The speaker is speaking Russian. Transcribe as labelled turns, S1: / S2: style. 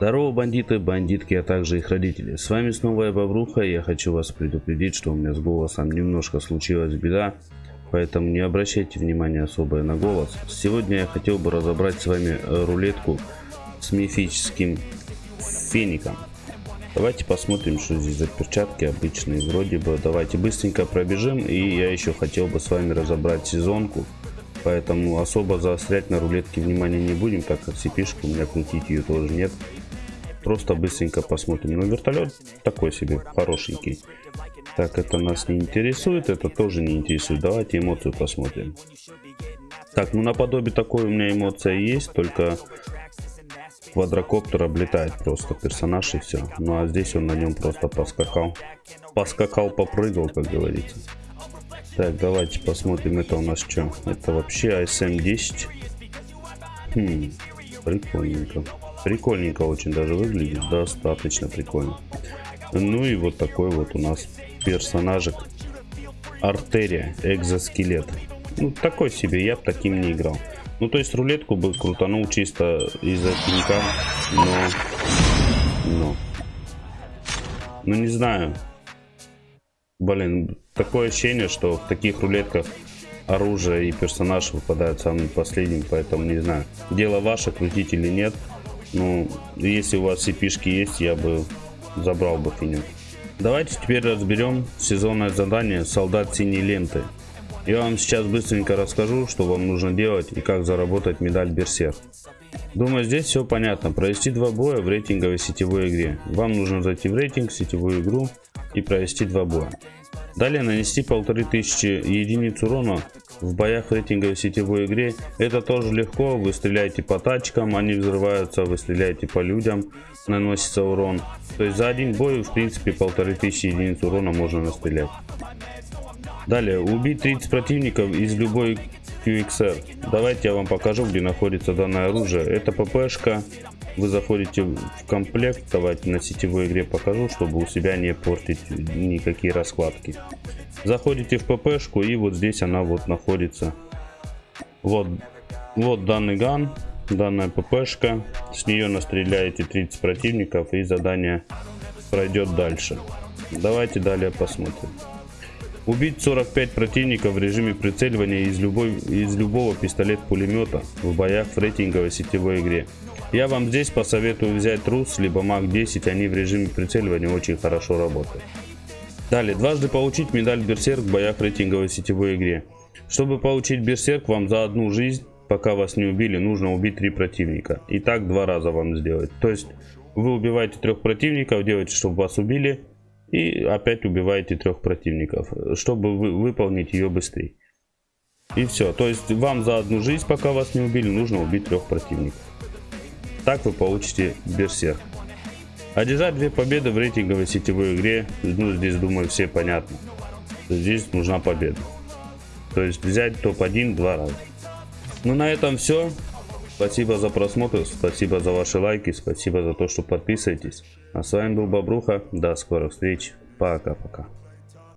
S1: Здорово, бандиты, бандитки, а также их родители. С вами снова я, Бобруха, и я хочу вас предупредить, что у меня с голосом немножко случилась беда, поэтому не обращайте внимания особое на голос. Сегодня я хотел бы разобрать с вами рулетку с мифическим феником. Давайте посмотрим, что здесь за перчатки обычные. Вроде бы давайте быстренько пробежим, и я еще хотел бы с вами разобрать сезонку. Поэтому особо заострять на рулетке внимание не будем, так как cp у меня крутить ее тоже нет просто быстренько посмотрим. Но вертолет такой себе, хорошенький. Так, это нас не интересует, это тоже не интересует. Давайте эмоцию посмотрим. Так, ну наподобие такой у меня эмоция есть, только квадрокоптер облетает просто персонаж и все. Ну а здесь он на нем просто поскакал. Поскакал, попрыгал, как говорится. Так, давайте посмотрим, это у нас что? Это вообще ASM-10. Хм, прикольненько. Прикольненько очень даже выглядит, достаточно прикольно. Ну и вот такой вот у нас персонажик. Артерия, экзоскелет. Ну, такой себе, я бы таким не играл. Ну, то есть рулетку бы крутанул чисто из-за пинка, но... Но... Ну, не знаю. Блин, такое ощущение, что в таких рулетках оружие и персонаж выпадают самым последним, поэтому не знаю. Дело ваше, крутить или нет. Ну, если у вас cp есть, я бы забрал бы финю. Давайте теперь разберем сезонное задание «Солдат синей ленты». Я вам сейчас быстренько расскажу, что вам нужно делать и как заработать медаль Берсерк. Думаю, здесь все понятно. Провести два боя в рейтинговой сетевой игре. Вам нужно зайти в рейтинг, сетевую игру и провести два боя. Далее нанести полторы тысячи единиц урона в боях в рейтинговой сетевой игре. Это тоже легко, вы стреляете по тачкам, они взрываются, вы стреляете по людям, наносится урон. То есть за один бой в принципе полторы тысячи единиц урона можно настрелять. Далее, убить 30 противников из любой QXR. Давайте я вам покажу, где находится данное оружие. Это ППшка. Вы заходите в комплект. Давайте на сетевой игре покажу, чтобы у себя не портить никакие раскладки. Заходите в ППшку и вот здесь она вот находится. Вот, вот данный ган, данная ППшка. С нее настреляете 30 противников и задание пройдет дальше. Давайте далее посмотрим. Убить 45 противников в режиме прицеливания из, любой, из любого пистолет-пулемета в боях в рейтинговой сетевой игре. Я вам здесь посоветую взять Рус, либо Мак 10, они в режиме прицеливания очень хорошо работают. Далее, дважды получить медаль Берсерк в боях в рейтинговой сетевой игре. Чтобы получить Берсерк, вам за одну жизнь, пока вас не убили, нужно убить три противника. И так два раза вам сделать. То есть, вы убиваете трех противников, делаете, чтобы вас убили, и опять убиваете трех противников, чтобы вы, выполнить ее быстрее. И все. То есть вам за одну жизнь, пока вас не убили, нужно убить трех противников. Так вы получите берсерк. Одержать две победы в рейтинговой сетевой игре, ну здесь думаю все понятно. Здесь нужна победа. То есть взять топ-1 два раза. Ну на этом все. Спасибо за просмотр, спасибо за ваши лайки, спасибо за то, что подписываетесь. А с вами был Бобруха. До скорых встреч. Пока-пока.